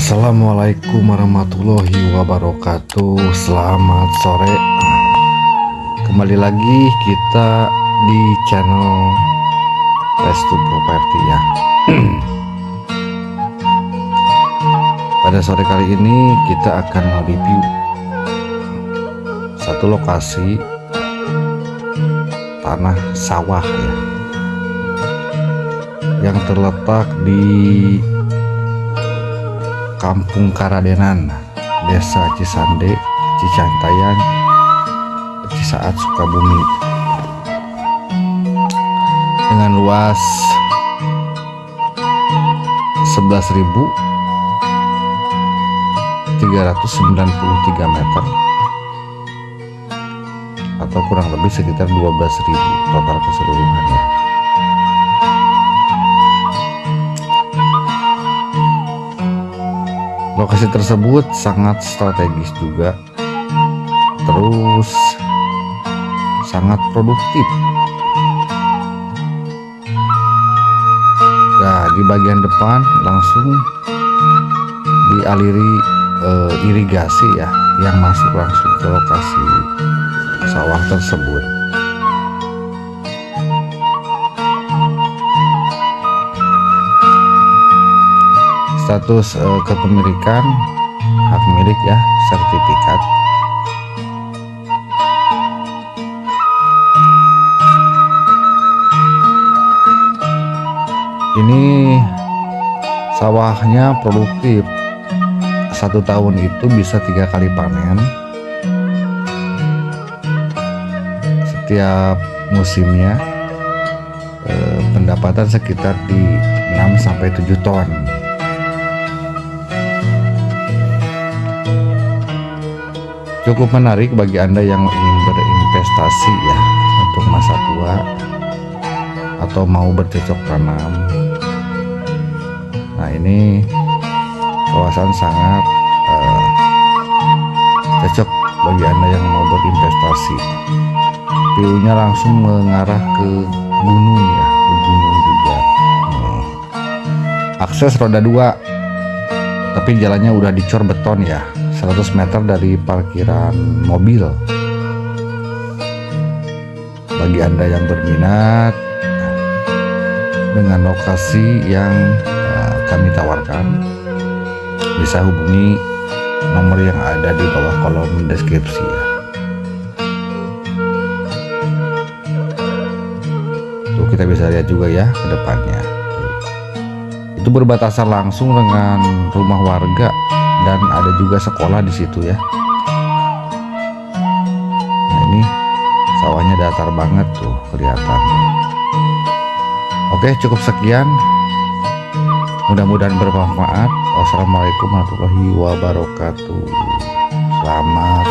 Assalamualaikum warahmatullahi wabarakatuh. Selamat sore. Kembali lagi kita di channel Restu Property ya. Pada sore kali ini kita akan mereview Satu lokasi Tanah sawah ya Yang terletak di Kampung Karadenan, Desa Cisande, Cicantayan, Cisaat Sukabumi. Dengan luas 11.393 meter atau kurang lebih sekitar 12.000 total keseluruhannya. Lokasi tersebut sangat strategis juga. Terus sangat produktif. Nah di bagian depan langsung dialiri eh, irigasi ya yang masuk langsung ke lokasi sawah tersebut status uh, kepemilikan hak milik ya sertifikat. Ini sawahnya produktif. Satu tahun itu bisa tiga kali panen. Setiap musimnya eh, pendapatan sekitar di 6 sampai 7 ton cukup menarik bagi Anda yang ingin berinvestasi ya untuk masa tua atau mau bercocok tanam. Nah, ini kawasan sangat uh, cocok bagi Anda yang mau berinvestasi. View-nya langsung mengarah ke gunung ya, ke gunung juga. Hmm. Akses roda dua, tapi jalannya udah dicor beton ya. 100 meter dari parkiran mobil. Bagi anda yang berminat dengan lokasi yang uh, kami tawarkan bisa hubungi nomor yang ada di bawah kolom deskripsi ya. Tuh kita bisa lihat juga ya ke depannya. Itu berbatasan langsung dengan rumah warga dan ada juga sekolah di situ ya. Nah ini sawahnya datar banget tuh kelihatan. Oke cukup sekian. Mudah-mudahan bermanfaat. Wassalamualaikum warahmatullahi wabarakatuh. Selamat